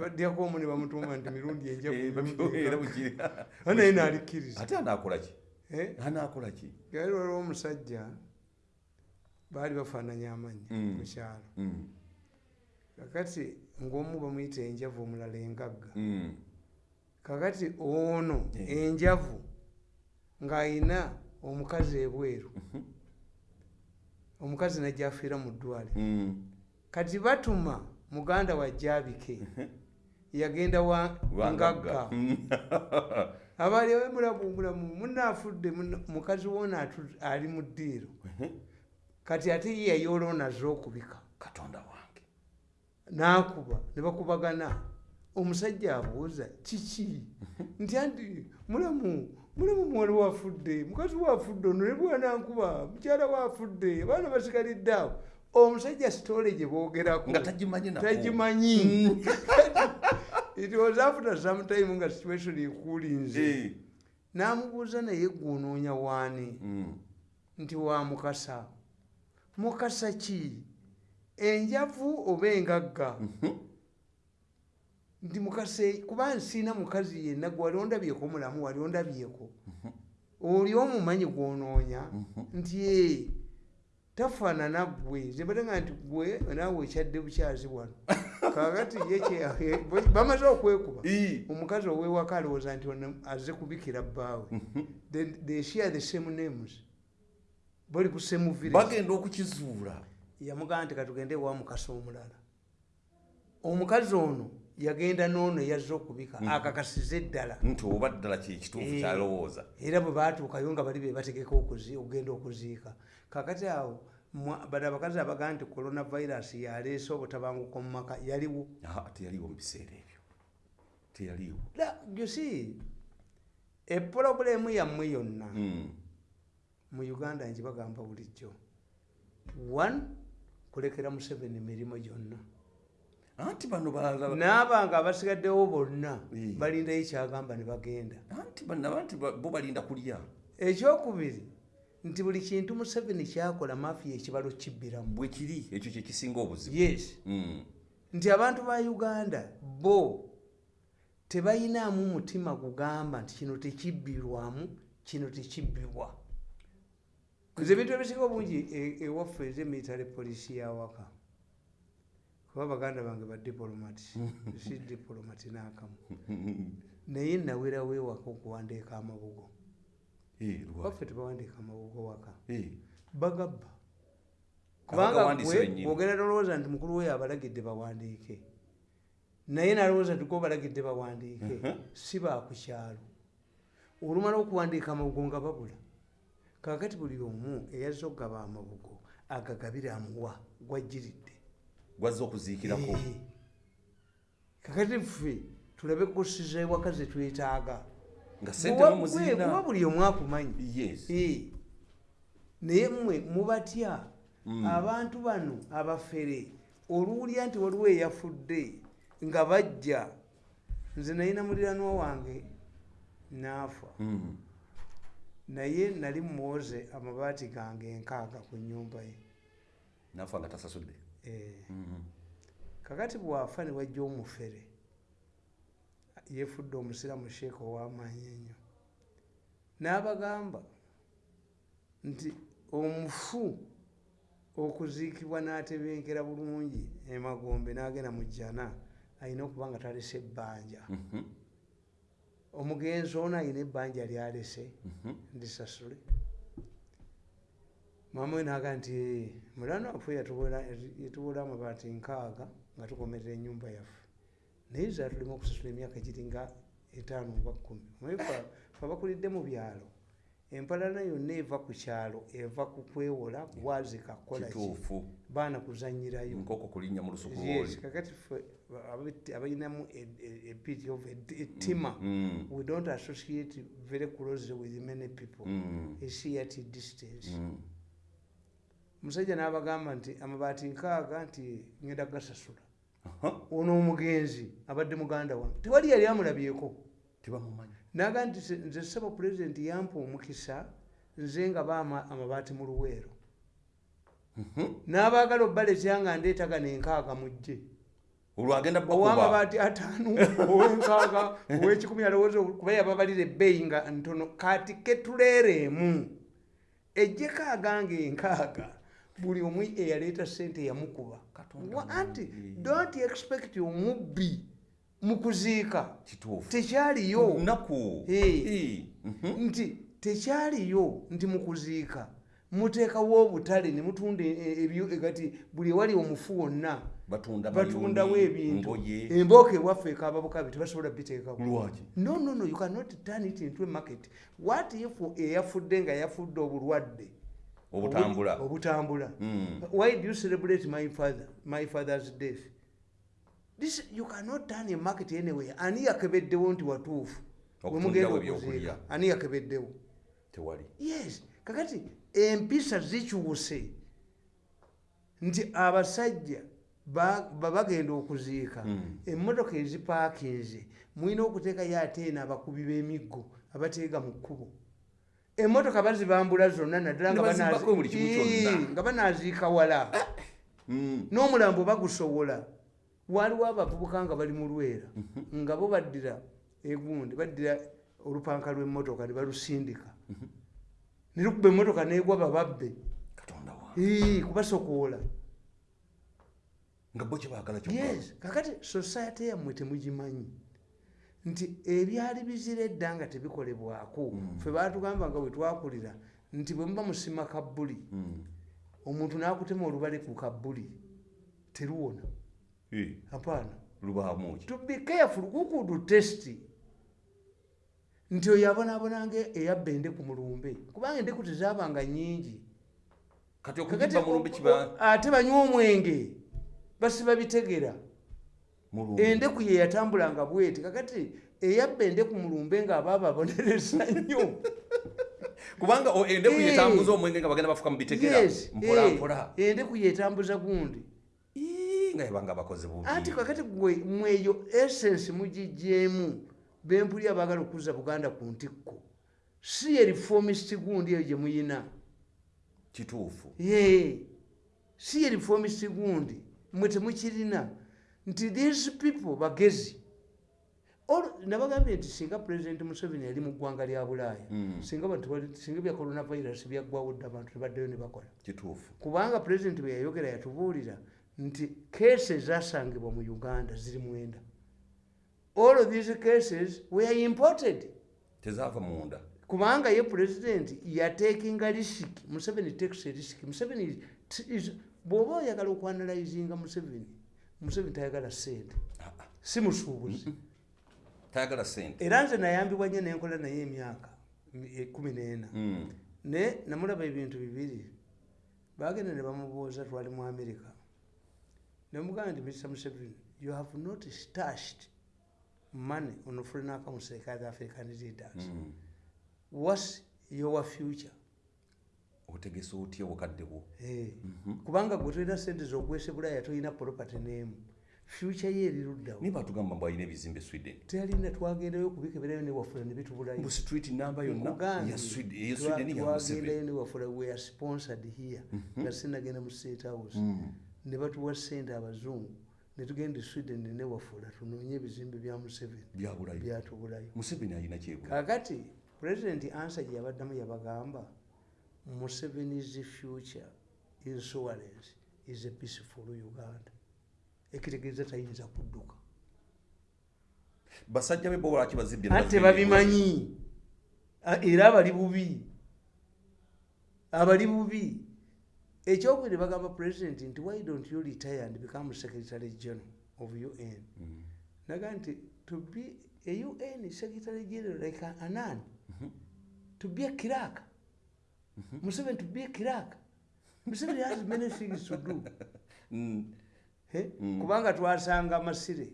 baddeko omu ne bamutuuma nti mirundi enjaanaye naalikkiriza ate anaakolaki anaakolaki gaali waliwo omusajja baali bafaananya amannya Mm. mu kyalo. Mm, kakati ng'omu bamuyita enjavu omulala engagga. Mm. kakati ono Eh. enjavu ng'ayina omukazi ebweru. Mhm. omukazi najja afiira mu ddwale Mm. kati batuma muganda wa jabike yagenda wa Wa ngagga. Mm. abaali mulamu munaafudde mukazi woona atu- ali mu ddiiro. Kati ate ye yayooloonaze okubika. Katonda wange. N'akuba ne bakubagana. Omusajja abuuza kiki? Nti anti mulamu mulamu muwala waafudde mukazi waafudde ono ne bwanankuba mukyala waafudde abaana basigalidde awo. Omusajja sitole gye boogerako. Tagimanyi. it was after some time nga situation ekuulinze Eh. n'amubuuza naye gwoonoonya waani? Mm. nti wa mukasa. Mukasa ki? Enjavu oba engagga? Mhm. nti mukase kuba nsiina mukazi yenna gwe wali ondabyeko mulamu wali ondabyeko. Oli omumanyi gwonoonya? Nti ee tafaanana gwe zebatanga nti gwe naawe ekyadde bukyazi wano. Kakati ye bamaze okwekuba omukazi owewaka alowooza nti aze kubikira bbaawe. They- they share the same names. Bali ku same bagenda okukizuula. Yamugamba nti katugende ewa mukasa omulala. Omukazi ono yagenda noono yazze okubika akakasize eddala. Nti oba ddala kyekituufu Eh. kyalowooza? era bwe batuukayo nga bali be bategeka okuzi- okugenda okuziika. Kakati awo bali abakazi abagaa nti coronavirus yaleese obutabanguko mu maka yaliwo. Ah, teyaliwo mu biseera ebyo. Teyaliwo. Jusi epulobulemu yammwe yonna Mm. mu uganda nkibagamba bulijjo. One kulekera museveni emirimu gyonna anti bano balala n'abanga abasigaddewo bonna balindayo kyagamba ne bagenda. Anti bano anti ba- bo balinda kulya. Ekyokubiri nti buli kintu museveni kyakola mafiya ekibalo kibbiramu. Bwe kiri ekyo kyekisinga obuzibu. Yes. Mm. nti abantu ba uganda bo tebayinaamu mutima kugamba nti kino tekibbirwamu kino tekibbibwa nze ebintu ebisinga obungi e- ewaffe ezemilitary polisi yawaka kuba baganda bange badipolomati si dipolomati n'akamu. Naye nawerawo ewaka okuwandiika amabugo. Waffe tebawandiika amabugo waka. Bagabba. Kubanga bwogera tolowooza nti mukulu we abalagidde bawandiike. Naye nalowooza nti gwe obalagidde bawandiike si bakukyalo olumala okuwandiika amabugo nga babula kakati buli omu eyazze okugaba amabugo agagabire amuwa gwajjiridde gwazza okuziikirako kakati ffe tulabe kusiza ewaka ze twetaaga. Nga sente kuba mumuzirina buli omu akumanyi. Naye mmwe mubatya? Abantu bano abafere oluwulya nti waliwo eyafudde nga bajja. Nze nalina muliranwa wange naafa. Mm. naye nali muwoze amabaati gange enkaaga ku nyumba ye. Nafa nga tasasudde. Kakati bwafa ne wajja omufere yefudde omusiramu sheeka ow'amaanyi ennyo n'abagamba nti omufu okuziikibwa n'atebenkera bulungi emagombe n'agenda mu jjana alina okuba nga talese ebbanja Mhm. omugenzi ono alina ebbanja lyalese Mhm. ndisasule maama we naga nti "Eh, mulwana waffe yatuwola amabaati nkaaga nga tukomerera enyumba yaffe. Naye zatulema okusasula emyaka giringa etaano oba kumi Omanyi ffe abakulidde mu byalo. Empalana yonna eva ku kyalo eva ku kwewola kubwazika kukola ki? Kituufu. Baana kuzanyirayo kakati ababit- abalinamu e- e- a bit of a- ettima Mm. we don't associate very closely with many people. Mm. esi at distance. Mm. Omusajja n'abagamba nti amabaati nkaaga nti ngenda gasasula ono omugenzi abadde muganda wange tewali yali amulabyeko. Naga nti "Se- nze saba pulezidenti yampa omukisa nze nga baama amabaati mu luweero. Mhm. n'abaagala obbalekyanga ndeetaga nenkaaga mujje. Olwagenda owamabaati ataano owenkaaga owekikumi alowooza kuba yababalira ebbeeyi nga ntono kati ketuleereemu ejjeko aganga enkaaga buli omu eyaleeta sente yamukuba anti don't expect omubbi mu kuziika. Kituufu. Tekyaliyo. Eh. nti tekyaliyo nti mu kuziika. Muteekawo obutale ne mutunda e- ebyo kati buli ewali omufu wonna batunda batundawo ebintu ngoye embooka ewaffe ekababukabi tebasobola biteekawo no no no you cannot turn it into a market. What if eyafudde nga yafudde obulwadde obutambula Obu- obutambula. Mm. why do you celebrate my father my father's death? This you cannot turn a market anywhere. Ani yakebeddewo nti watuufu. We Okutundirawo mugenda ebyokulya. okuziika. Ani yakebeddewo? Tewali. Yes. Kakati empisa zikyuse nti abasajja ba- ba- bagenda okuziika. Mm. emmotoka ezipaakinze mulina okuteekayo ate eno abakubi b'emiggo abateega mu kkubo emmotoka bazibambula zonna naddala nga banaaziika wala. Mm. n'omulambo bagusowola. Waliwo abavubuka nga bali mu lwera nga bo baddira egundi baddira olupanka lw'emmotoka ne balusindika. Ne lukuba emmotoka negwa bababbe. Kubasokoola. Kakati society yammwe temugimanyi nti ebyali bizira edda nga tebikolebwako ffe batugamba nga bwe twakulira nti bwe muba musima kabbuli Mm. omuntu n'akutema olubale ku kabbuli teruwona? Apaana lubaamu ki? To be careful kukudu test. Nti oyo abonaabonanga eyabba endeku mulumbe kubanga endeku tezaabanga nyingi ate banywa omwenge basiba bitegera endeku ye yatambulanga bweti kakati eyabba endeku mulumbe ng'abaaba abonereza nnyo. Kubanga endeku yetambuza omwenge nga bagenda bafuka mu bitegera Yes, mpola eh, mpola endeku yetambuza gundi. Nga yebanga abakozi bubi anti kakati gwe mweyo essence mugijjeemu bempuli abaagala okuzza buganda ku ntikko. Si ye reformist gundi eyo gye muyina. Kituufu. Ye si ye reformist gundi mwe temukirina nti these people bagezi. Nabagambye nti singa president museveni yali mu ggwanga lya bulaaya Mm. singa singa bya coronavirus byaggwawo dda abantu tebaddeyo ne bakola. Kubanga pulezidenti bwe yayogera yatubuulira nti keesi ezasangibwa mu uganda ziri mwenda. All of these cases were imported. Tezaava munda. Kubanga ye pulezidenti yatekinga risiki museveni takes risiki museveni bw'oba oyagala okwanalizinga museveni museveni tayagala sente Ah, ah. si musuubuzi. Tayagala sente era nze nayambibwa nnyo nenkola naye emyaka kumi n'ena. Mm. ne namulaba ebintu bibiri. Bagenda ne bamubuuza twali mu america. Nemugamba nti mr museveni you have not stashed money on foreign accounts like other african leaders Mm. whats your future otegesa otya obukadde bwo? Eh, kubanga gwe tolina sente z'okwesa bulaaya tolina property n'emu. Future ye eri luddawo naye batugamba mbu alina ebizimbe sweden. Teyalina twagendayo kubikeberayo newafula ne bitubulayo mbu street namba yonna Nkugambye, ya Sweden- eya twa- sweden ya twagendayo museveni. newafula we are sponsored here. Nga sinagenda mu state house. Mm. ne batuwa sente abazungu. Ne tugenda e sweden newafula tunoonye ebizimbe bya museveni. Byatubulayo museveni alina kyebula kakati pulezidenti ansa gye yabaddamu yabagamba museveni's future insurance is a peaceful uganda. Ekitegeeza tayinza kudduka. Basajja be bo lwaki bazibbye anti tebabimanyi A- era abali bubi. Abali bubi. Ekyokubiri bagamba president nti why don't you retire and become secretary general of un Mm. naga nti to be a un secretary general like anan to be a kiraka museveni to be a kiraka museveni has many things to do. Mm. Eh? kubanga twasanga masire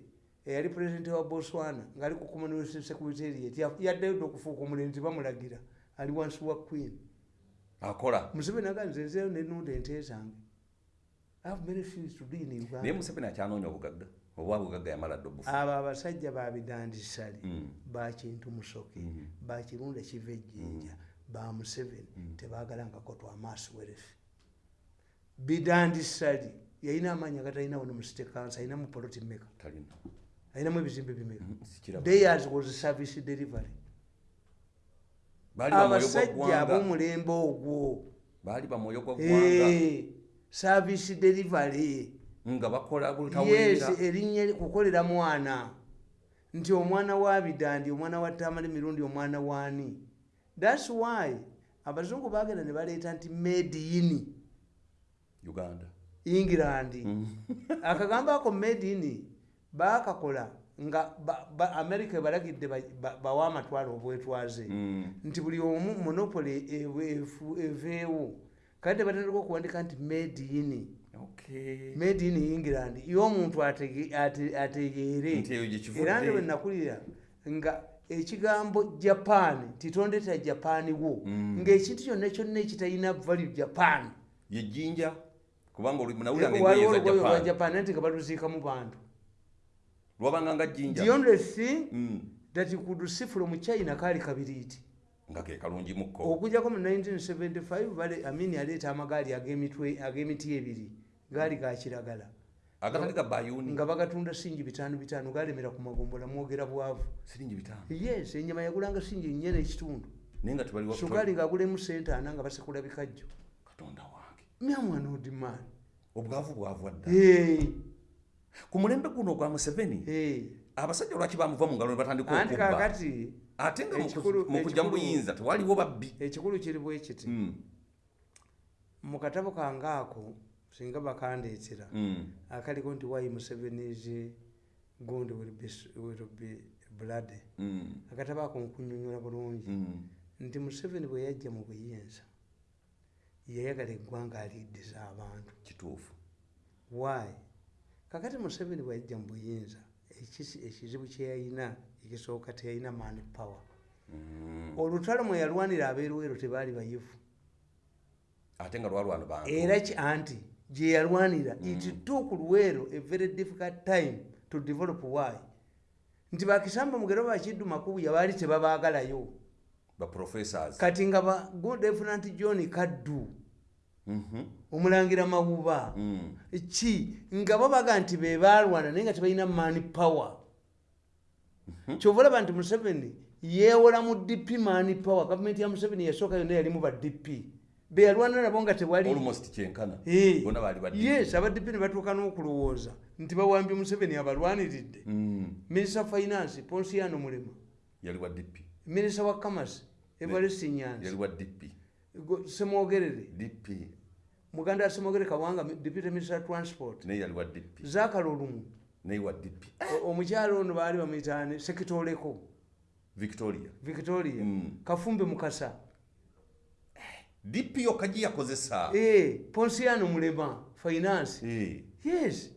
eyali pulezidenti wa botswana ngaali ku commonwealth secretariat ya- yaddayo dde okufuuka omulenzi bamulagira ali wansi wa queen. Akola. Museveni aga nze nzeyo nenunda ente zange. I have many things to do in naye uganda museveni akyanoonya obugagga oba bugagga yamala dde obufu? Abo abasajja babidandisali Mm. bakintu musoke Mm. bakirunda kiva ejjinja ba museveni tebagalangako twamaaso werefe bidandisali yalina amaanyi agatalina wano mu state council alinamu poloti meka alinamu ebizimbe bimeka? Sikiraba. Theirs was service delivery. Abasajja ab'omulembe ogwo. Baali bamwoyo gwa ggwanga. Eh, service delivery. Nga bakola yes bulutawulira erinnya kukolera mwana. Nti omwana wa bidandi omwana wa tamale mirundi omwana waani thats why abazungu bagenda ne baleeta nti made in uganda. England. Mm. akagambo ako made in bakakola nga america ebalagidde ba- ba- bawe amatwalo obwetwaze. Mm. nti buli omu monopoly ewe- efu- eveewo. Kale tebatandika okuwandika nti made in. Okay. made in england. Y'omuntu atege- ate- ategeere. Era nti bwenakulira nga ekigambo japan titondeta japan wo Mm. ngaekintu kyonna kyonna ekitalina value japan. Yejjinja kubanga nga waliwo olugoye lwa japan. Nti nga baluziikamu bantu. Lwabanga nga jjinja the only thing Mm. that you could see from china kaali kabiriiti. Nga ke kalungimukko okujjako mu 1975 bale amini yaleeta amagaali ag'emiti ebiri gaali ga kiragala agatali ga bayuni nga bagatunda singi bitaano bitaano galemera ku magombola mwogera bwavu. Siringi bitaano? Yes enyama yagulanga singi nnya n'ekitundu naye nga tebali sugaali ng'agulemu sente ana nga basekula bikajjo. Katonda wange. Myamwana odimaani obwavu bwavwa dda Hey, ku mulembe guno ogwa museveni hey. abasajja lwaki bamuva mu ngalo ne batandika anti kakati ate nga mu ku- ekikulu- mu kujja mu ekikulu- buyinza tewaliwo babbi. Ekikulu kiri bwe kiti. Mm, mu katabo kange ako singa bakandeetera mm, akaliko nti wayi musevenizi gundi will be, blood. Mm, akatabo ako nkunyonyola bulungi. Mm. nti museveni bwe yajja mu buyinza yayagala eggwanga aliiddiza abantu. Kituufu. Why? Kakati museveni bwe yajja mu buyinza ekizibu kyeyalina ekisooka teyalina mani power olutalo mwe yalwanira abeeruweero tebaali bayivu. Ate nga lwalwana bantu. Era anti gye yalwanira. It took luweero a very difficult time to develop why? Nti bakisamba mugero bakiddu makubu yabaali tebabaagalayo. Kati nga ba good lieutenant john kaddu Mhm, omulangira mawuba mm. ki? Nga bo baga nti be balwana naye nga tebalina mani power. Kyova olaba nti museveni yeewola mu dp mani power. Gavumenti ya museveni yasooka yonna yalimu ba dp be yalwana nabo nga tewali. Almost kyenkana. Eh, bonna baali baddi yes abadp ne batuuka n'okulowooza nti bawambye museveni abalwaniridde Mm, minisita finance ponsiano mulema. Minisita wa kamasi Go- semwogerere muganda wa semwogere kawanga deputy minister transport. Zakala olumu. Omukyalo ono baali bamuyitaani sekitoleko victoria. Victoria. Mm. kafumbe mukasa dp yokka gi yakozesa Eh, ponsiano mulema finance. Eh. yes.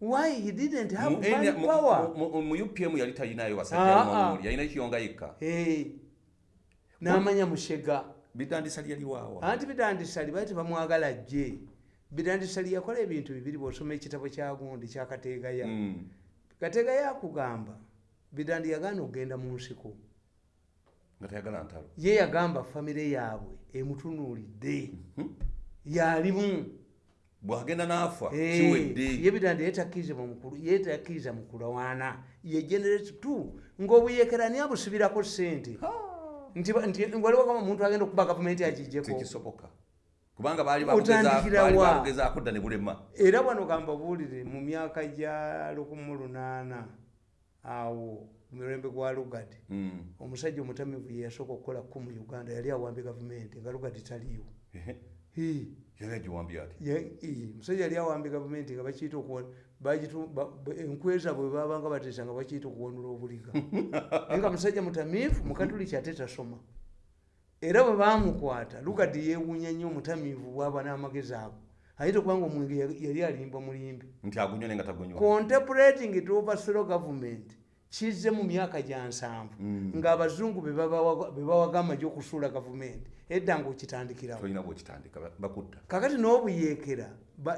Why he didn't have money mu- power? mu- upm yali talinayo Ah, basajja ah. nomuli yalina kiyonga yekka. Eh, n'amanya mushega. Bitandisa lyali waawa anti bidandisali baali tebamwagala jje bidandisali yakola ebintu bibiri bwosoma ekitabo kyagundi kyakateegaya Mm, kateegaya akugamba bidandi yagaana okugenda mu nsiko ye yagamba famire yaabwe emutunuulidde. Yalimu. Bwagenda n'afa kiwedde. Ye bidandi yetakkiriza mukulu yetakkiriza mu kulwana. Ye generate t ng'obuyeekera niye abusibirako sente nti ba- nti waliwo kama omuntu agenda okuba gavumenti agijjeko kubanga baali babugezaako dda ne bulema. Era wano gamba buwulire mu myaka gya 18 awo mirembe gwa lugadi. Mm. omusajja omutamivu ye yasooka okukola ku mu uganda yali awambye gavumenti nga lugadi taliiwo Hii. yali awambye gavumenti nga bakiyita enkweza bwe babanga bateesa nga bakiyita okuwonula obuliga. Naye nga musajja mutamiivu mukatuliki ate tasoma. Era bwe bamukwata lugadi yeewuunya nnyo omutamiivu bwaba n'amagezi ago ayita okubanga omwenge yali- alimba mulimbi nti agunywa naye nga tagunywa. Contemplating to overthrow government kizze mu myaka gya nsanvu. Mm. ng'abazungu be babawa- be bawaga amagye okusuula gavumenti edda bakutta. Kakati n'obuyeekera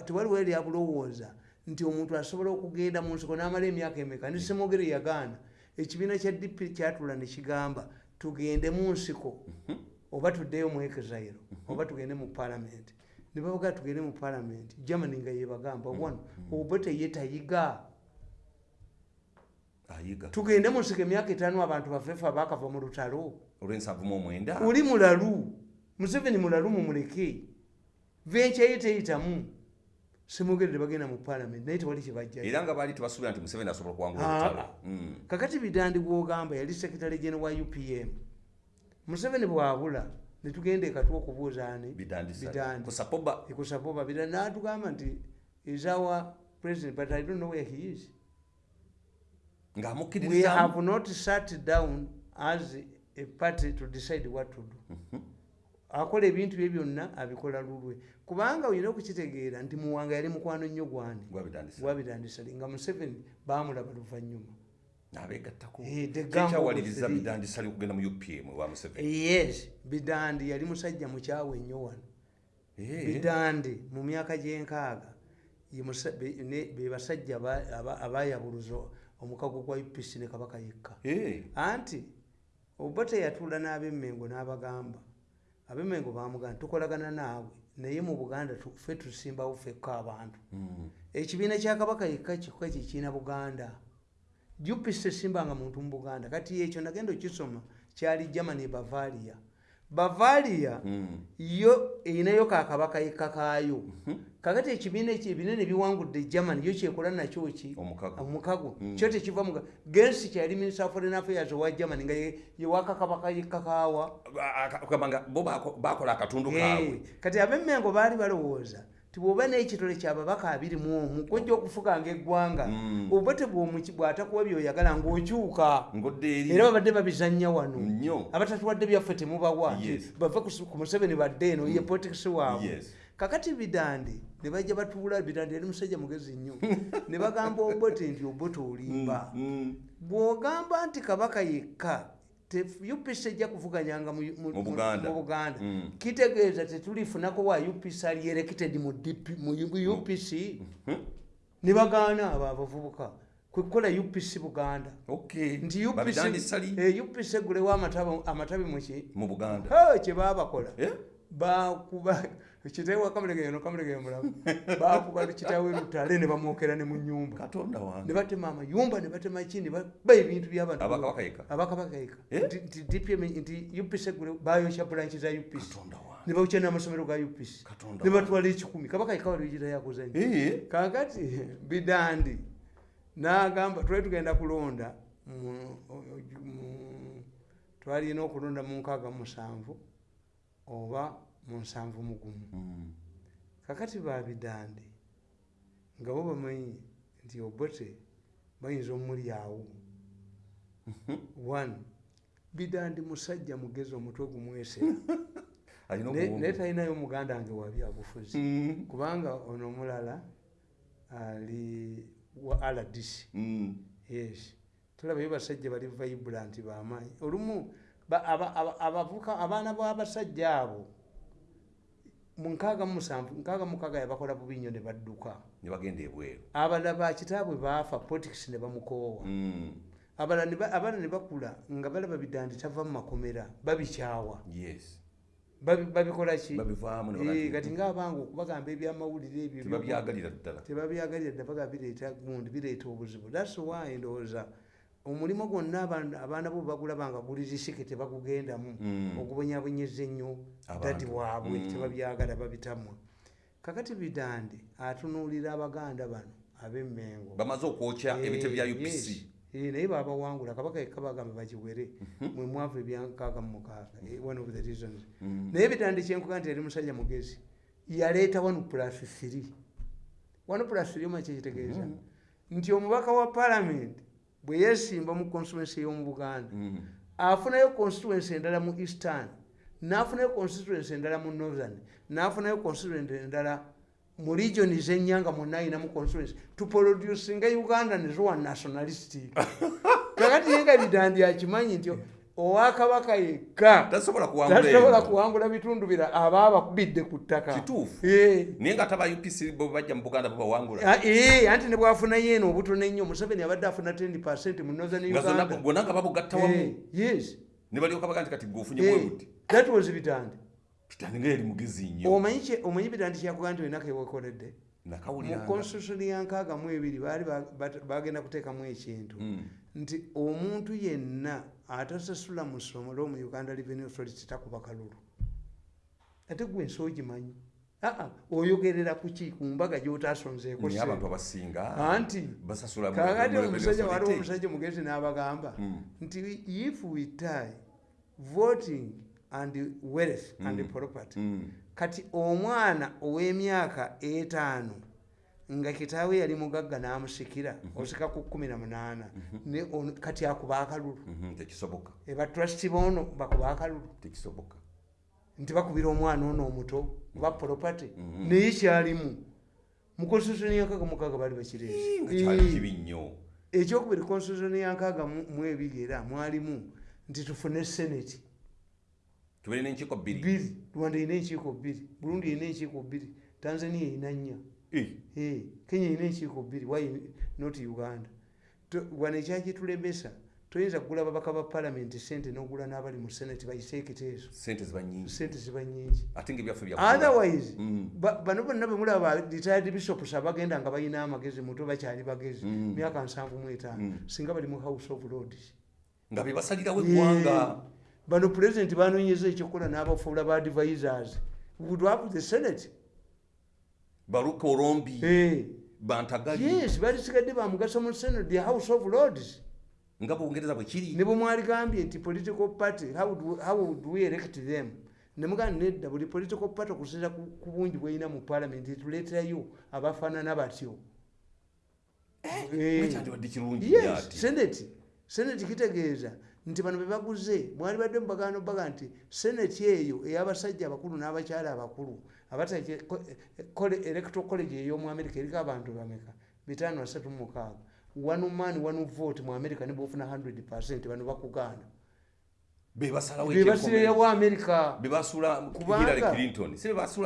tewaliwo eri abulowooza nti omuntu asobola okugenda mu nsiko n'amala emyaka emeka? Ndi semwogere yagaana ekibiina kya dp kyatula ne kigamba tugende mu nsiko oba tuddeyo mu exile oba tugende mu palamenti ne babaga tugende mu palamenti germany nga yebagamba Mm, wano obote ye tayiga ayiga. Tugende musika emyaka etaano abantu bafeefe abakava mu lutalo. Oli mulalu. Museveni mulalu mumuleke. Venkyaye teyitamu. Simugerere bagenda mu palamenti naye tewali kyebajjayo era nga baali tebasuubira nti museveni asobola okuwangula Ah. Mm. kakati bidandi gwogamba yali sekitale gene wa upm museveni bwabula netugenda ekatwa okubuuzaani bidandi sale. Bidandi. ku sapoba ekusapoba bidandi natugamba nti is our president but i don't know where he is we ng'amukkiririzaamu have not sat down as a party to decide what to do Mhm. akola ebintu bye byonna abikola lulwe kubanga olina okukitegeera nti muwanga yali mukwano nnyo gwani gwa bidandi sale. gwabidandisale nga museveni bamulaba luvanyuma Eh, of kyekyawaliriza three. bidandi sale okugenda mu upm wa museveni yes bidandi yali musajja mukyawe nnyo wano Eh. bidandi mu myaka gyenkaaga be basajja aba- aba- abayabuluza omukago gwa upc ne kabaka yekka Eh. anti oba teyatuula n'abemmengo n'abagamba abemmengo bamugamba tukolagana naawe naye mu buganda ffe tusimbawo ffekka abantu Mm. ekibiina kya kabaka yekka kikka kyekiina buganda upc esimbanga muntu mu buganda. Kati ekyo nagenda okisoma kyali germany bavaria. Bavaria Mm. yo erinayo kakabaka yekka kaayo Mhm. kakati ekibiina ekyo ebinene biwangudde germany yo kyekola nakyo ki? Omukago. Omukago. Mm. kyo tekiva muga gensi kyali minister foreign affairs owa germany nga ye- yewakakabaka kugamba nga bo bako- bakola akatundu kaabwe. kati abemmengo baali balowooza ti bw'oba n'ekitole kyababaka abiri mu omu gojja okufuganga eggwanga Mm. oba tebwomuki bw'atakuwa byoyagala ng'okyuka. Era babadde babizannya wano. Abatatuwadde byaffe temubawa bave ku museveni badde eno ye potikisi waabwe. Yes. kakati bidande ne bajja batuula bidande yali musajja mugezi nnyo ne bagamba obote nti obote olimba. Mm. bw'ogamba nti kabaka yekka upc ejja kuvuganyanga mu- Buganda. Mm. kitegeeza tetulifunako wa upc ali erected mu upc Mhm. ne bagaana abo abavubuka kwekukola upc buganda. Nti Eh, upc egulewo amatabi amatabi muki mu buganda. Kye babakola Eh? bakuba kitewa kamulegeyo no kamulegeyo mulamu. Bakuba kitawe lutale ne bamwokera ne mu nyumba katonda ne wange batema amayumba ne batema ki ne baba ebintu by'abantu abakabaka yeka abakabakayika Eh? nti DPM nti upc egule bayokya bulanki za upc katonda wange. Ne bawukya n'amasomero ga upc ne batwala ekikumi. Kabakayika waligira yakuzanya Eh? kakati bidandi. Nagamba twali tugenda kulonda twalina okulonda mu nkaaga mu musanvu oba mu nsanvu mu gumu Mm. kakati babidandi nga bo bamanyi nti obote bayinza omulyawo one bidandi musajja mugezi omutwe gumwesera naye talinayo omuganda nge wa byabufuzi Mm. kubanga ono omulala ali wa rdc Mm. yes. Tulabayo basajja bali vibrant bamaanyi. Olumu ba- aba- aba- abavuka abaana b'abasajja abo mukaaga yabakola bubi nnyo ne badduka. Ne bagenda ebweru abalala bakitaabwe baafa politics ne bamukoowa. Mm. abalala ne ba- abaana ne bakula nga balaba bidandi tava mu makomera babikyawa. Yes. Babi- babikola ki? Babivaamu ne Eh, kati ngaabanga okubagamba ebyamawulire ebyo tebabyagalira ddala. ddabaga bireeta gundi bireeta obuzibu. Thats why ndowooza omulimu gwonna abaana bo bagulaba nga guli risike tebagugendamu Mm. ogubonyabonyeza ennyo dadi waabwe Mm. tebabyagala babitamwa kakati bidandi atunuulira abaganda bano ab'emmengo bamaze okwokya ebite bya Eh, upc. Eh, naye babawangula kabaka yekka bagamba bakiwere Mhm. mwe mwavu ebyankaaga mu mukaaga Eh, one of the reasons Mm. naye bitandi kyenkuga nti yali musajja mugezi yaleeta one plus three one plus three oma kyekitegeeza Mhm. nti omubaka wa palamenti bwe yeesimba mu constituency y'omu buganda Mm. afunayo constituency endala mu eastern n'afunayo constituency endala mu northern n'afunayo constituency endala mu regioni zenyanga monna ayinamu constituency tuproducinga uganda nezowa nationalistic kakati ye nga bidandi akimanyi nti owakabaka yekka tasobola kuwangula bitundu bira aba abakubidde ku ttaka. Kituufu. Naye nga taba upc bajja mu buganda babawangula Ah, anti ne bwafunayo eno obutono ennyo museveni abadde afuna 10 mu northern nga zonna uganda. bonna nga babugatta wamu. Yes. Ne balyoka baga nti kati gweofunye Eh, bwe buti. that was bitandi kitani nga yali mugezi nnyo. Omanyi bitandi kyakuga nti olina kewekoledde mu constitution ya nkaaga mu ebiri baali bagenda kuteekamu ekintu. Mm. nti omuntu yenna atasasula musomero mu uganda revenue authority takuba kalulu ate gwe ensi ogimanyi aa oyogerera kuki ku mbaga gyotasonzeeko anti kakati omusajja authority. omusajja mugezi n'abagamba Mm. nti if we tie voting and wealth and property Mm. kati omwana ow'emyaka etaano nga kitaawe yali mugagga n'amusikira osika ku kumi na munaana. Ono- kati akuba akalulu. Mhm, tekisoboka. Eba trust boono bakuba akalulu. Nti bakubira omwana ono omuto oba property Mhm. naye kyalimu. Mu constitution yankaaga mukaaga baali bakireese. Kibi nnyo. Ekyokubiri constitution yankaaga mu ebiri era mwalimu nti tufune senate. Tubeere n'enkiiko bbiri. Rwanda erina enkiiko bbiri. Burundi erina enkiiko bbiri. Tanzania erina nnya kenya erina enkiiko bbiri why not uganda? Wano ekyakitulemesa toyinza kugula babaka ba palamenti sente n'ogula n'abali mu senate bayise ekiteeso sente ziba bya otherwise Mm. ba- bano bonna bwe mulaba retired bishops abagenda nga balina amagezi muto bakyali bagezi Mm. myaka nsanvu mu etaano. Mm. singa bali mu house of lords. Nga bebasalirawo eggwanga. Bano pulezidenti banonyeza ekyokukola n'abafuula ba advisors. Would have the senate baluka olombi Eh, bantagali. Balisigadde bamugaso mu senate the house of lords. Nga bungereza bwe kiri. Ne bwe mwaligambye nti political party how would, how would we elect them? Nemugamba nedda buli political party okusinza ku bungi bweyina mu parliament tuleeterayo abafaanana batyo. Eh, ati senate senate kitegeeza nti bano be baguze mwali badde mu bagaano baga nti senate eyo ey'abasajja abakulu n'abakyala abakulu abatake electoral college ey'omu america eriko abantu bameka? Bitaano asatu mu mukaaga. One man one vote mu america nibofuna 100 percent bano bakugaana bebasula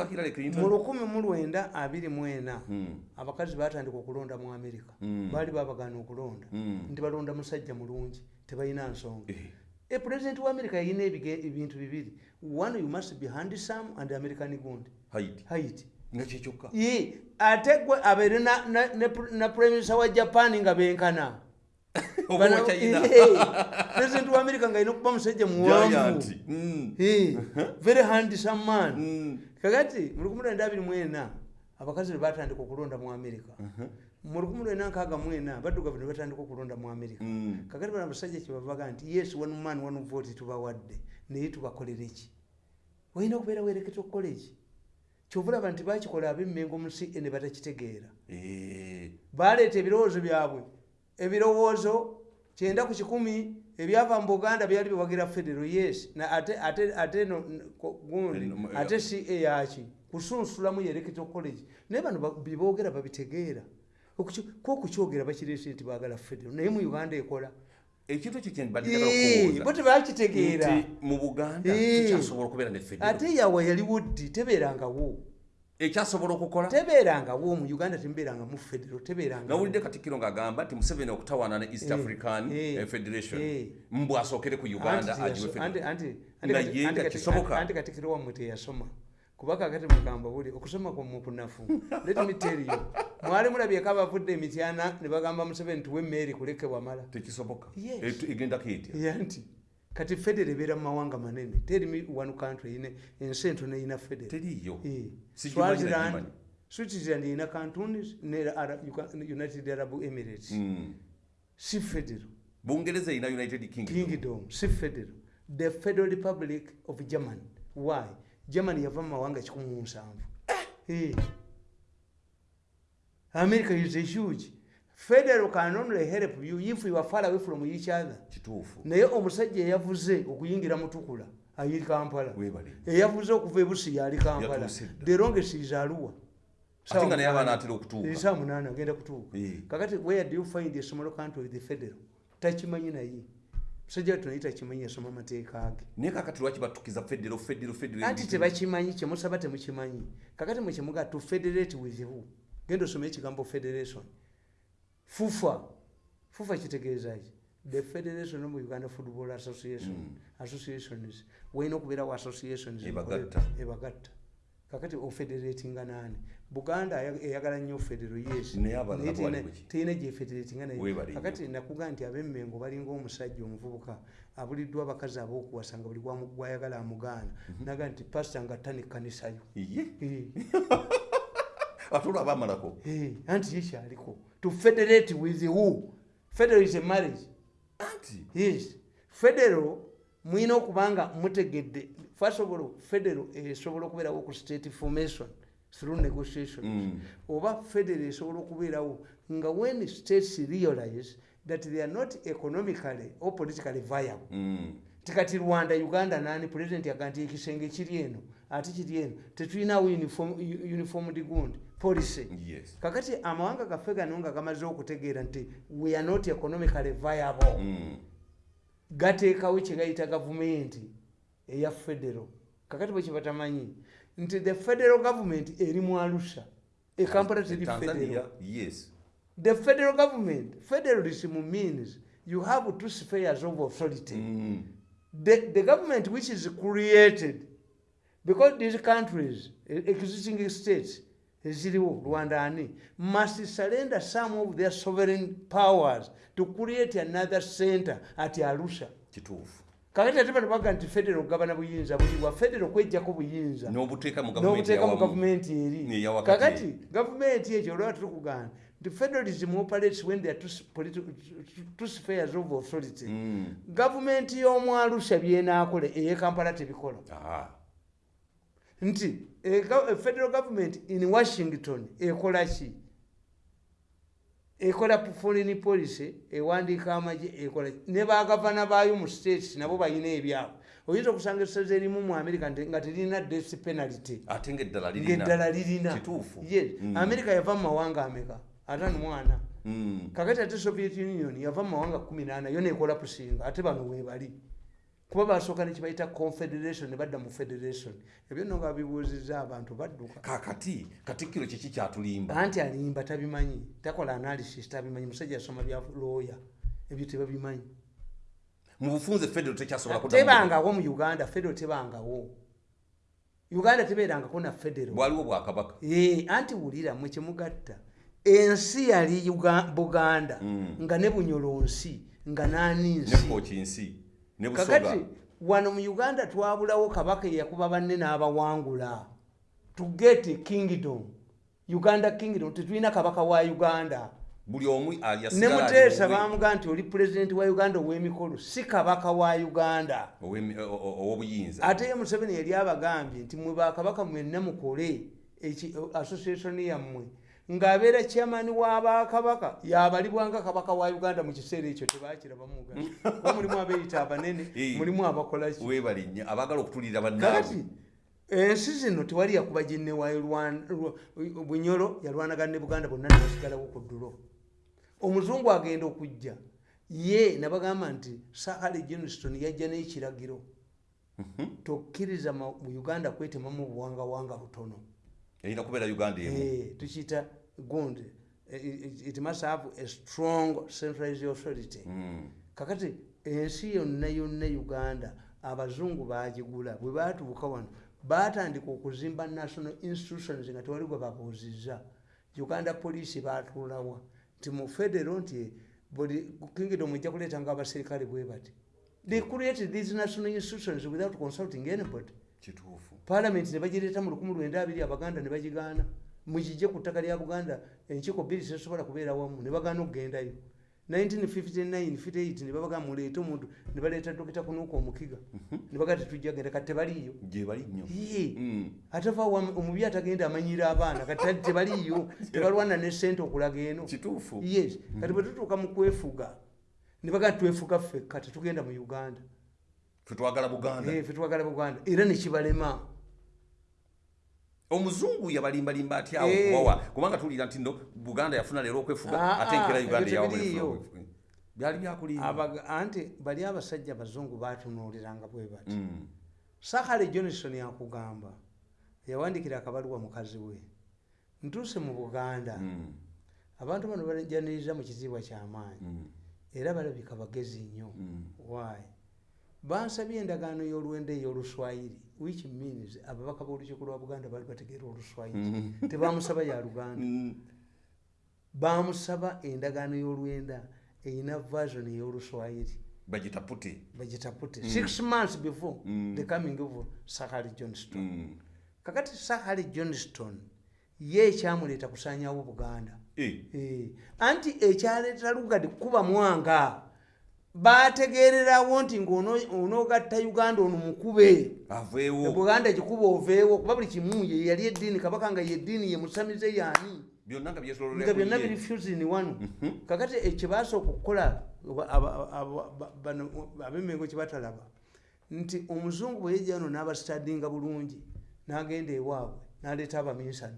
hillary mu lukumi mu lwenda abiri mu ena Mm, abakazi batandika okulonda mu america. Mm. baali babagaana okulonda. Mm. nti balonda musajja mulungi tebalina nsonga. Eh, e president wa america yalina ebintu bibiri. One you must be handsome and american good haiti. Nga kyekyokka ye ate gwe abeere na, na, ne, prime minister wa japan nga benkana. President wa america nga alina okuba musajja muwanvu. Mm, very handsome man. Mm. kakati mu lukumi lwenda abiri mwena abakazi ne batandika okulonda mu america. Mu lwenda nkaaga mwena baddugavu ne batandika okulonda mu america. Mm. kakati bano abasajja kyebabaga nti yes one man one vote tubawadde. Naye tubakolere ki? Olina okubeera wereketo college kyovulaba nti bakikola abemmengo mu ce ne batakitegeera Eh, baleeta ebirowoozo byabwe. Ebirowoozo kyenda ku kikumi ebyava mu buganda byali biwagira federo yes. Na ate gundi mu- ate ca yaki kusunsulamu yereketo college. Naye bano ba- byeboogera babitegeera Okuki- ko okukyogera bakireese nti baagala federo naye mu uganda ekola ekintu ekyo kyembadde Eh, bo tebakitegeera mu buganda tukyasobola okubeera ne federo. Ate yawe yaliwo ddi tebeerangawo ekyasobola okukola? Tebeerangawo mu uganda temubeeranga mu federo tebeerangawo nawulidde katikkiro ng'agamba nti museveni okutawaana ne east african eh, federation. mbw asookere ku uganda agiwe anti- federation anti- Nga ye kisoboka. anti katikiro wammwe teyasoma kuba kakati mugamba buli okusoma kwammwe kunafu let me tell you. Mwali mulabyeko abavudde emityana ne bagamba museveni tuwe emmeeri kuleke wamala tekisoboka. Egendako etya nti kati federo ebeera mu mawanga manene. Terimi one country ine ensi entono eyina federo teriiyo Eh, Sigimanyi Swaziland switzerland erina cantonis ne united arab emirates. Mm. si federo. Bungereza erina united kingdom. Si federal the federal republic of germany. Why germany yava mu mawanga kikumi mu nsanvu? Eh. america is a huge. Federal can only help you if you are far away from each other. Kituufu. Naye omusajja eyavuze okuyingira mutukula ayiri kampala. Eyavuze okuva ebusi yali kampala. The longest is aluwa ate nga naye abaana atera saa okutuuka. Munaana agenda kutuuka. Eh. kakati where do you find a small country with the federal? Takimanyi naye musajja watu naye takimanyi yasoma amateeka ge naye kakati lwaki batukiza federo federo federo anti tebakimanyi kyemusaba temukimanyi kakati mwekimuga to federate with who? Genda osome ekigambo federation. Fufa. Fufa kitegeeza ki the federation of uganda football association. Mm. associations walina okubeerawo associations. Ebagatta. kakati ofederatinga nani buganda eyagala nnyo federo yes Naye abalala Naye bwali teyina- buki? teyina gyefederatinga naye Weebale nnyo. kakati nakuga nti abemmengo balinga omusajja omuvubuka abuliddwa abakazi ab'okuwasa nga buli gwayagala amugaana Mhm. naga nti pasita nga tta nekkanisayo ye? Eh. ate olaba amalako Eh, anti ye kyaliko. To federate with who? Federal is a marriage. Anti? Yes. Federal mwina okubanga mutegedde all federal esobola okubeerawo ku state formation through negotiation Mm. oba federal esobola okubeerawo nga when states realize that they are not economically or politically viable Mm. tikati rwanda uganda nani president yaga nti ekisenge kiri eno ate kiri eno tetulinawo uniform, uniformed gund policy yes kakati amawanga gaffe gano nga gamaze okutegeera nti we are not economically viable Mm. gateekawo kyegayita gavumenti eya federal kakati bwe kibatamanyi nti the federal government eri mu arusha ekampala teri federal. yes. The federal government federalism means you have two spheres of authority. Mm. the, the government which is created because these countries eh, existing states eziriwo rwanda ani must surrender some of their sovereign powers to create another center at arusha. Kituufu kakati ate bano baga nti federal gabana buyinza buliwa federal kwejjako buyinza. N'obuteeka mu gavumenti eri. Kakati gavumenti ekyo olwaba tuli kugamba nti federalism operates when there are two, s- politi- two spheres of authority. Mm. gavumenti y'omu arusha byenaakola eyekampala tebikola. Nti e e federal government in washington ekola ki ekola foreign policy ewandiika amagye ekola ne bagavana baayo mu states nabo balina ebyabwe. Oyinza okusanga esaza erimu mu america nga terina death penalty. Ate ngaeddala lirina. Yes. Mm. america yava mu mawanga ameka? Atano mwana? Mm. kakati ate soviet union yava mu mawanga 18 yo nekola pusinga ate bano webali kuba basooka nekibayita confederation ne badda mu federation. Ebyo nno nga bibuuziza abantu badduka. Kakati katikkiro kiki kyatulimba? Anti alimba tabimanyi. Takola analysis tabimanyi. Musajja yasoma bya looya ebyo tebabimanyi. Mu bufunze federo tekyasobola tebangawo mu uganda federal tebangawo uganda tebeerangako na federal. Bwaliwo bwakabaka. Eh, anti wulira mwe kyemugatta ensi yali Uga- buganda. Mm. nga ne bunyolonsi nga nani ne nsi ne busoga. Wano mu uganda twabulawo kabaka eyakuba banne n'abawangula to get kingdom uganda kingdom tetulina kabaka wa uganda. Buli omu ne muteesa ali owe- bamuga nti oli pulezidenti wa uganda ow'emikolo si kabaka wa uganda. Ow'obuyinza. Ate ye museveni yali abagambye nti mwe bakabaka mwenna mukole association yammwe ng'abeera kyamani w'abakabaka yabalibwanga kabaka wa uganda mu kiseera ekyo tebakirabamuga kuba mulimu abeeyita abanene mulimu abakolaki weebale nnyo abaagala okutulira kakati bannaabwe ensi zino tewali yakuba ginne wa Rwan- Rwa- bunyolo yalwanagana ne buganda bonna nebasigalawo ku ddulo. Omuzungu agenda okujja. Ye nabagamba nti sahale johnston yajja n'ekiragiro. Tokkiriza ma- mu uganda kwetemamu buwangawanga butono. Erina kubeera uganda emu. Eh, tukiyita gundi it it must have a strong centralized authority. Mm. kakati ensi yonna yonna uganda abazungu bagigula bwe batuuka wano batandika okuzimba national institutions nga tewali gwe babuuzizza. Uganda police batuulawa nti mu federo nti buli kingdom ejja kuleetanga abaserikale bwe bati. They created these national institutions without consulting anybody. Kituufu. Parliament ne bagireeta mu 1920 abaganda ne bagigaana mukijje ku ttaka lya buganda enkiiko bbiri tezisobola kubeera wamu ne bagaana okugendayo. 1959 ne babaga muleete omuntu ne baleeta dokita kunuuka omukiga. Ne bagaa tetujja genda kati Yee. Mm. ate va wa- omubi atagenda amanyira abaana kati tebaliiyo. Tebalwana ne sente okulaga eno. Yes. Kati bwe tutuuka mu kwefuga ne bagaa twefuga ffekka tetugenda mu uganda. Buganda. Eh, buganda. Era nekibalema omuzungu yabalimbalimba atyawo Eh. kubawa kubanga tuwulira nti no buganda yafuna leero okwefuga Ah, ate ah, uganda yawamu tebiriiyo. efuna okwefuga. byali byakulimba Abaga- anti bali abasajja abazungu batunuuliranga bwe bati Mm. sahale johnson yakugamba yawandikira akabaluwa mukazi we ntuuse mu buganda Mm. abantu bano bajaniriza mu kitiibwa kyamaanyi Mm. era balabika bagezi nnyo why bansabye endagaano y'olwenda ey'oluswayiri which means ababaka b'olukiiko lwa buganda bali bategeera oluswayiri tebamusaba ya luganda. Mm. bamusaba endagaano y'olwenda erina version ey'oluswayiri bagita pute bagitapute six months before the coming of sahari johnston Mm. kakati sahari johnston ye ekyamuleeta kusanyawo buganda. Eh, Eh, anti ekyaleeta lugadi kuba mwanga bategererawo nti ngaonoogatta uganda ono mukube. Aveewo. Buganda gikuba oveewo kuba buli kimu ye yali eddiini kabaka nga yeddiini ye musamize yaani byonna nga byonna biri fusini wanu kakati ekyebaasooka okukola aba- aba- aba- ba- bano abemengo kyebatalaba nti omuzungu bwe yejja no n'abastadinga bulungi n'agenda ewaabwe n'aleeta abaminsani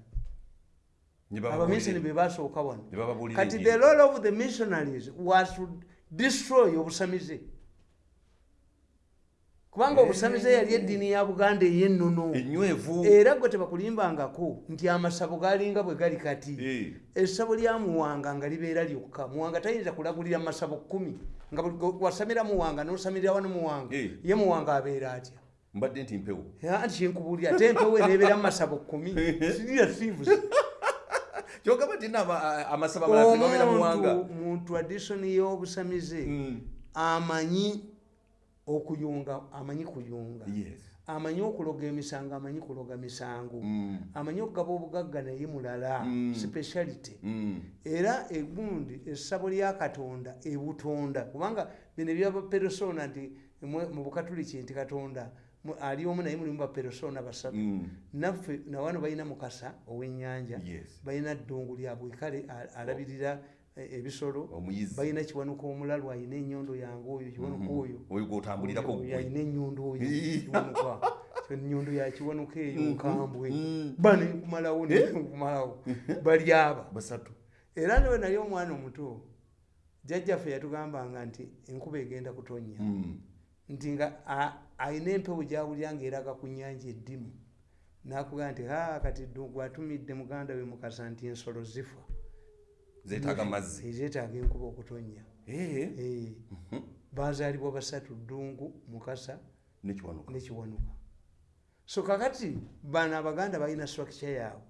abaminsani be basooka wano. Kati the role of the missionaries was destroy obusamize. Kubanga obusamize yali eddiini ya buganda ey'ennono era gwe tebakulimbangako nti amasabo galinga bwe gali kati. Eh, essabo lya muwanga nga libeera lyokka. Muwanga tayinza kulagulira masabo kumi nga wasamira muwanga nosamirira wano muwanga Eh. ye muwanga abeera atya? Mbadde nti mpewo. Anti kyenkubulira ate empewo eneebeera mu masabo kumi sirira sivusi kyogamba nti naaba amasaba tebabeera muwanga mu tradition y'obusamize Mm. amanyi okuyunga amanyi kuyunga. Amanyi okuloga emisango amanyi kuloga misango. Mm. amanyi okugaba obugagga naye mulala Mm. speciality. Era egundi essabo lya katonda ebutonda. Kubanga bino ebyaba peresona nti mu bukatuliki nti katonda ali omu naye mulimu baperesona basatu. Mm. naffe nawano balina mukasa ow'ennyanja. Yes. balina ddungu lya bwekale a- alabirira e- ebisolo. Balina kiwanuka omulalu alina ennyondo yange oyo kiwanuka oyo. Oyo gwotambulirako Oyo gwe alina ennyondo oyo Ii. kiwanuka ennyondo yakiwanuka eyo nkambwe. Mm. bane nkumalawo nkumalawo. Bali aba. Basatu. Era newe nali omwana omuto jjajjaffe yatugambanga nti enkuba egenda kutonnya. Mm. nti nga a- alina empewo gyawulira ngaeraga ku nyanja eddimu nakugaa nti ha kati ddungu atumidde muganda we mukasa nti ensolo zifa. Zeetaaga mazzi. Ezeetaaga enkuba okutonnya. Eh, Eh, bazaalibwa basatu ddungu mukasa nekiwanuka so kakati bano abaganda balina structure yaabwe.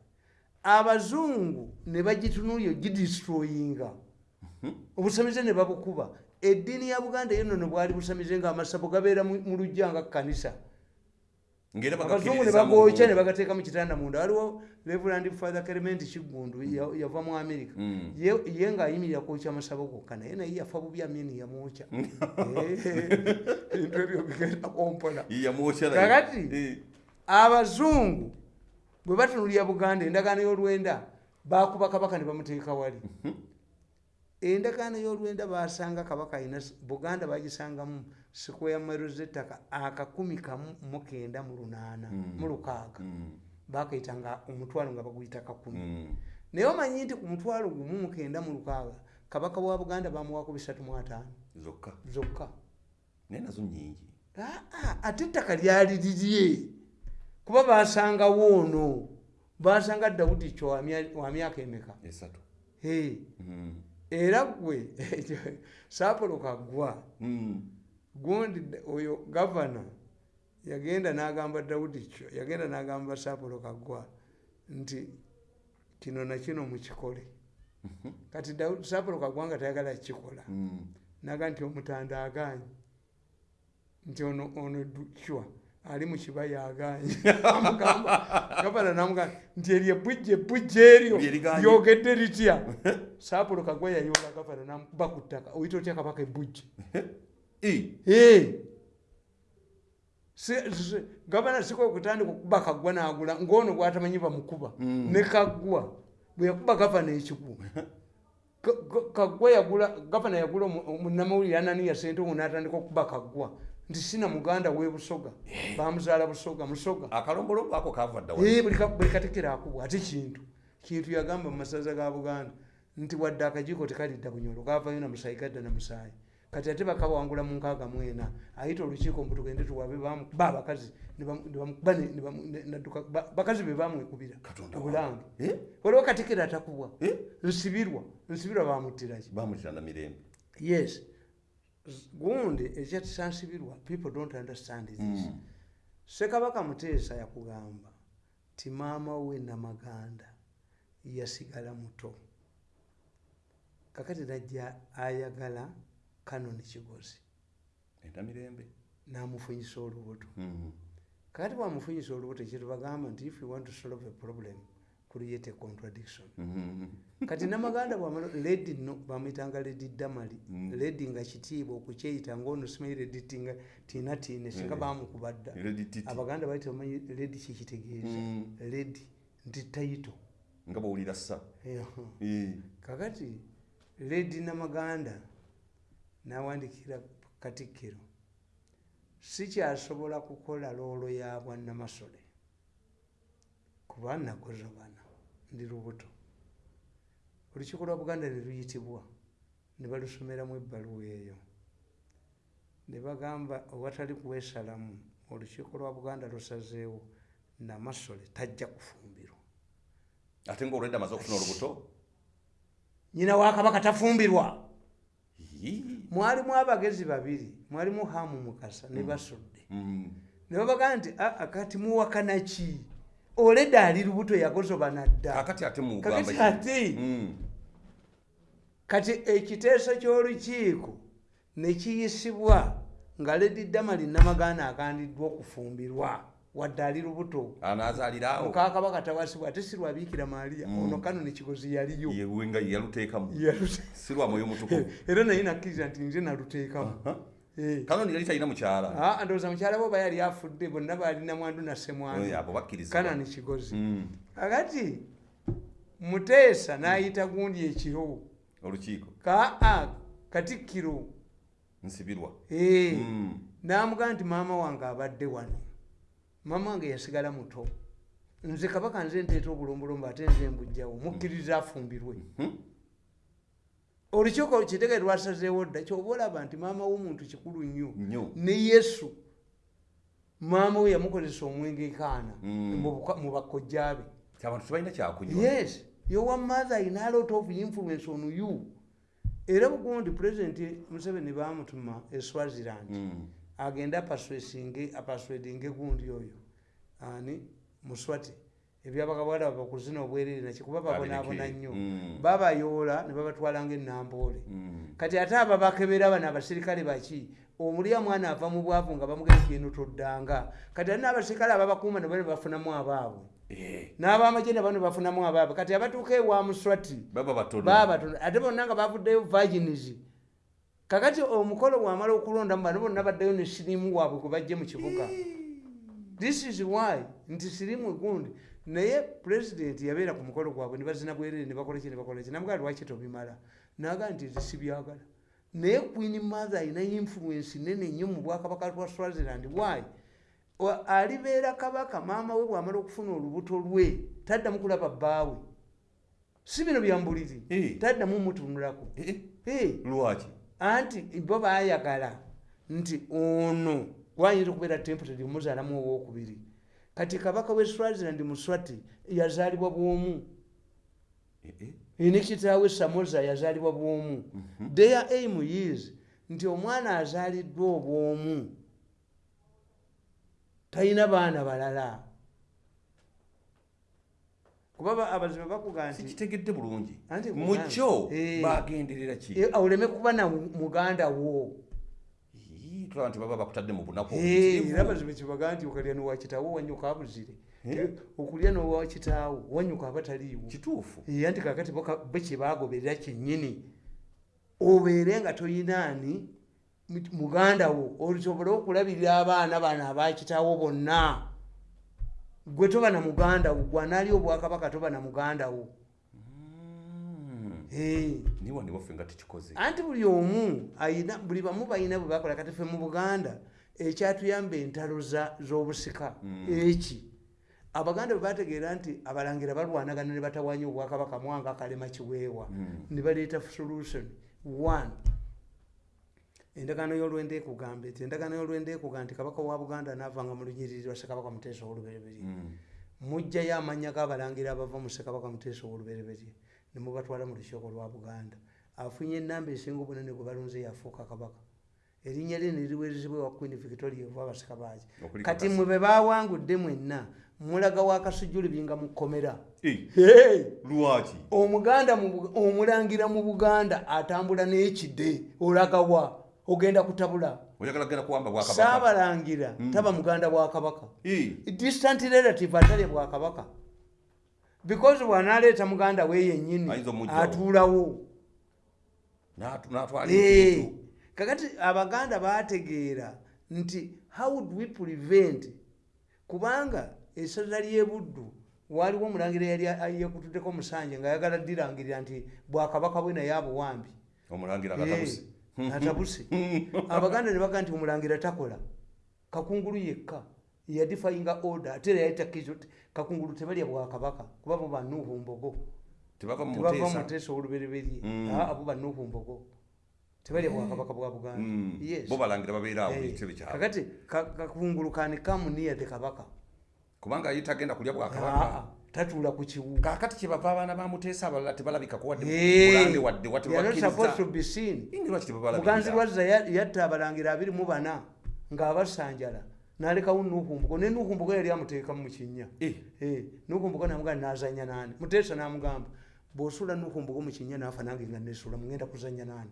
Abazungu ne bagitunuulya gidistroyinga. Obusamize ne babukuba eddiini ya buganda yo nono bwali busamize nga amasabo gabeera mu lujja nga kanisa abazungu ne bagookya ne bagateeka mu kitanda munda. Waliwo reverand father clement kigundu ya- yava mu america. Mm. ye ye ng'ayimirira kwokya amasabo gokka naye naye yafa bubi amini yamwokya. Eh, ebintu ebyo bigenda kompola yamwokya Kakati? abazungu bwe batunulira buganda endagaano y'olwenda bakuba kabaka ne bamuteeka wali endagaano y'olwenda basanga kabaka alina buganda bagisangamu sikweya mero zettaka akakumi kamu mu kenda mu lunaana mu lukaaga. Bakayitanga omutwalo nga baguyita kakumi. Naye omanyi nti ku mutwalo gumu mu kenda mu lukaaga kabaka wa buganda bamuwako bisatu mu ataano. Zokka. Zokka. Naye nazo nyingi ate ettaka lyali lirye. Kuba basangawo ono basanga dawudi kyo wa mya- wa myaka emeka? Esatu. Mm. Era gwe saapolo kaggwa Mm. gundi oyo gavana yagenda n'agamba dawudi kyo yagenda n'agamba saapolo kaggwa nti kino nakino mukikole. Kati Daudi- saapolo kaggwa nga tayagala kukikola. Mm. naga nti omutanda aganye nti ono ono dukwa ali mu kibaya aganye gavana namugamba nti eryo ebbujja ebbujja eryo lyogedde litya saapulo kagwa yayola gavana namukuba ku ttaka oyita otya kabaka si- gavana siko okutandika okuba kaggwa n'agula ng'ono gwatamanyi bamukuba. Mm. ne kaggwa bwe yakuba gavana ka- kaggwa yagula gavana yagula omunnamawulire ananiya sente omu n'atandika okuba kaggwa. Nti sina muganda w'e busoga. Bamuzaala busoga musoga. Akalombolombo ako kava dda buli ka- buli katekera akubwa ate kintu. Kintu yagamba mu masaza ga buganda nti wadde akajiiko tekalidda bunyolo gavayo namusaayi gadda namusaayi kati ate bakawangula mu nkaaga mwena ayita olukiiko mbu tugende tuwabe ba abakazi bakazi be bamwekubira Katonda obulange waliwo katekera atakubwa. Eh? nsibirwa nsibirwa bamuttiraki bamutira na mirembe. Yes. Gundi ekyatusansibirwa people don't understand this. Mm. sekabaka muteesa yakugamba ti maama we namaganda yasigala muto kakati najja ayagala kanoni kigozi. Entamirembe namufunyisa olubuto. Mm. kakati bwamufunyisa olubuto kyetubagamba nti if you want to solve a problem create a contradiction. Mhm. kati namaganda bwamala ledi no bamwitanga ledi damali. Mm. ledi nga kitiibwa okukyeyita ngaono simanyi ledi tinga tiina tiine singa bamukubadda. Abaganda baita bamanyi ledi kikitegeeza Mm. ledi nti taito nga bwowulira sa kakati ledi namaganda nawandikira katikkiro sikyasobola kukola loolo ya bwannamasole. Kuba nagozobana ndi lubuto. Olukiiko lwa buganda ne luyitibwa ne balusomeramu ebbaluwa eyo. Ne bagamba owatali kuwesalamu olukiiko lwa buganda lusazeewo namasole tajja kufumbirwa ate ngaolwedde amaze okufuna olubuto nyina wa kabaka tafumbirwa. Mwalimu abagezi babiri mwalimu hamu mukasa ne basudde. Mm. ne babagaa nti aa kati muwakana ki? Oleda ali lubuto yagozobana dda kakati ate kakati mugamba ate kati ekiteeso ky'olukiiko ne kiyisibwa nga ledi damali namagaana agandiddwa okufumbirwa wadde ali lubuto. Mukakabaka tawasibwa ate si lwabiikira maaliya Mm. ono kano nekigozi yaliyo era naye nakkiriza nti nze naluteekamu Eh. kanoni yali talina mukyala. Ah, ndowooza mukyala bo oba yali afudde bonna balina mwandu na Eh, semwandu abo bakkiriza. Kanani kigozi Mm. akati muteesa n'ayita gundi ekiro. Olukiiko. Kaa katikkiro. Nsibirwa. Mm. n'amugaa nti maama wange abadde wano maama wange yasigala muto. Nze kabaka nze nteeta obulombolombo ate nze mbujjawo mukkiriza afumbirwe. Hmm? olukiiko kitege lwasazeewo dda kyoba olaba nti maama w'omuntu kikulu nnyo ne yesu maama we yamukozesa omwenge kaana Mm. mu buka- mu bakojja be abantu tebalina kyakunywa yes. Your mother in a lot of influence on you. Era bugundi president museveni bamutuma e swaziland. Mm. Agende apaswedinge gundi oyo. Ani muswati ebyabakabwala bakuzina obwerere naki kuba babonaabona nnyo. Mm. babayoola ne babatwalanga enamboole Mm. kati ate aba bakebera bano abasirikale baki? Omulya mwana ava mu bwavu nga bamugenda kino toddanga. Kati ate n'abasirikale ababakuuma ne bane bafunamu abaabwe. Eh, n'abamagye ne bano bafunamu abaabwe. Kati abatuuka ewa muswati baba batono. baabatono ate bonna nga bavuddeyo virgins kakati omukolo bwamala okulondamu bano bonna baddeyo ne sirimu waabwe gwe bajje mu kibuga. This is why nti sirimu gundi. Naye president yabeera ku mukolo gwabwe ne bazina bwerere ne bakola ki ne bakola ki? Namugaa lwaki tobimala? Naga nti nze sibyagala. Naye queen mother alina influence nene nnyo mu bwakabaka bwa swaziland. Why? Alibeera kabaka maama we bwamala okufuna olubuto lwe taddamu kulaba bbaawe. Si bino byambuliri Eh. taddamu mutunulako Eh, Eh, lwaki anti bo bayagala. Nti ono gwayinza okubeera temporary muzaalamu owokubiri kati kabaka we swaziland muswati yazaalibwa bwomu. Eh, eh. ne kitaawe samoza yazaalibwa bwomu. Their aim is nti omwana azaaliddwa obwomu. Talina baana balala kuba ba- abazibu bakuga nti sikitegedde bulungi. Anti mukyo Eh. bagenderera ki? Eh, oleme kuba na muganda wo. Tulaba nti baba bakutadde mu bunaku Eh, era bazibu kibaga nti okalya nowakitaawo wanyuka abuzire. Eh? okulya nowakitaawo wanyuka abataliiwo. Kituufu. Eh, anti kakati bo kyebagoberera kyennyini. Obeere nga toyinaani muganda wo. Osobole okulabirira abaana bano abakitaawo bonna gwe toba na muganda wo gwanaali obwakabaka toba na muganda wo. Mm. Eh, niye wandi waffe nga tukikoze. Anti buli omu ayina buli bamu balina bwe bakola kati ffe mu buganda ekyatuyamba entalo z'obusika eki? Abaganda bwe bategeera nti abalangira balwanagana ne batawanya obwakabaka mwanga akalema kiweewa ne baleeta solution. One endagaano y'olwenda ekugamba eti endagaano y'olwenda ekugamba nti kabaka wa buganda naavanga mu lunyiriri lwa sekabaka muteesa owolubereberye Mm. mujjayo amannya g'abalangira abava mu sekabaka muteesa owolubereberye ne mubatwala mu lukiiko lwa buganda. Afunye enamba esinga obunene gwe balunze yafuuka kabaka. Erinnya lye neriweerezebwa ewa queen victoria ova abasika baaki Okuli kati mwe be bawangudde mwenna mulaga wakasujjulubi nga mukomera. Lwaki? Omuganda omulangira mu buganda atambula n'ekide olagawa ogenda kutabula. Saabalangira. Taba muganda bwakabaka distant relative atalya bwakabaka because bwanaleeta muganda we yennyini Ayinza omuggyawo. atuulawo. Kakati abaganda bategeera nti how would we prevent? Kubanga esaza lyebuddu waaliwo omulangira yali yekutuddeko omusanje ngaayagala ddirangirira nti bwakabaka bwe naye abuwambi. Omulangira akatabuse atabuse abaganda ne baga nti omulangira takola. Kakungulu yekka yadifayinga order ate era yayita kizo ti kakungulu tebalya bwakabaka kuba bo banuuhu mbogo. Tebava mu tebava muteesa olubereberye. Mm. abo banuuhu mbogo. Tebalya bwakabaka bwa buganda. Mm. Bo balangira babeera awo Eh, ekitebe kyabwe. Kakati ka- kakungulu kani kamuniya de kabaka. Kubanga ye tagenda kulya bwakabaka tatuula ku kiwu kakati kyebava abaana ba muteesa abalala tebalabikako wadde bulange wadde wati they are not supposed to wakkiriza be seen. Ingi lwaki muganzi tebabalabikira lwazza ya- yatta abalangira abiri mu bana ng'abasanjala. N'alekawo nuhumbuko ne nuhumbuko yali amuteekamu mu kinnya. Eh, Eh, nuhumbuko namugamba nazanya nani? Muteesa namugamba bw'osuula nuhumbuko mu kinnya naafa nange nga nesuula mugenda kuzanya nani?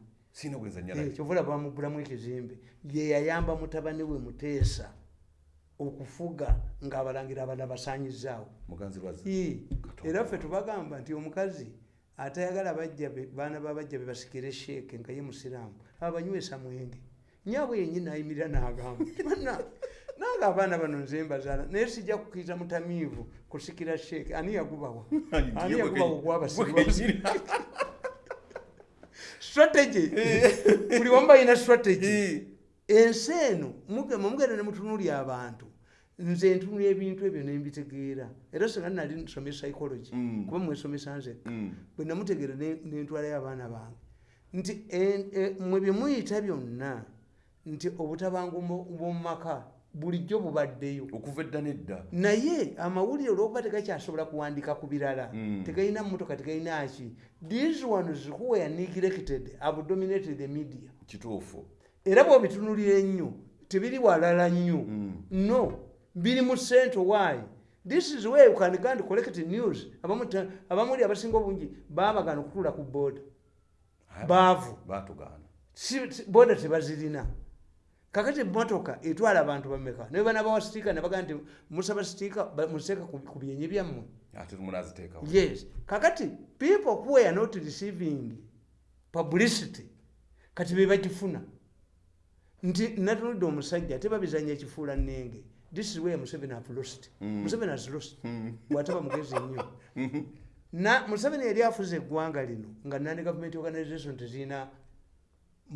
Eh, naye kyovula bamugulamu ekizimbe. Ye yayamba mutabani we muteesa okufuga ng'abalangira abala basanyizaawo muganzi lwazza Ii, era ffe tubagamba nti omukazi atayagala bajja be baana babajja be basikire sheeke nga ye musiraamu abanywesa mwenge. Nyaabwe yenyini ayimirira n'agamba bana nange abaana bano nze mbazaala naye sijja kukkiriza mutamiivu kusikira sheeke ani yagubawa? Ani yagubawa ogwabasirwa strategy. Buli wamu balina strategy ensi eno mugenda ne mutunulya abantu nze ntunula ebintu ebyo nembitegeera era singa nali nsomye psychology Mm. kuba mwesomesa nze Mm. bwe namutegeera ne- nentwalayo abaana bange nti e- mwe bye muyita byonna nti obutabangu bwomumaka bulijjo bubaddeyo okuva edda nedda naye amawulire olwokuba tegakyasobola kuwandika ku birala Mm. tegalina motoka tegalina ki these ones who were neglected have dominated the media kituufu era bwobitunulira ennyo tebiri walala nnyo. Mm. no biri mu central why? This is where you can go and collect news. Abamuli abasinga obungi babagana okutuula ku boda baavu. boda tebazirina. Kakati emotoka etwala abantu bameka naye bana bawa sitiika nebagaa nti musaba sitiika museeka ku byenyi byammwe. Yes. Kakati people who are not receiving publicity kati bebagifuna nti natunudde omusajja tebabizanya ekifuula nenge this is where museveni have lost. Mm. museveni has lost. Mm. bwataba mugezi nnyo na museveni yali afuza eggwanga lino nga nani government organization tezirina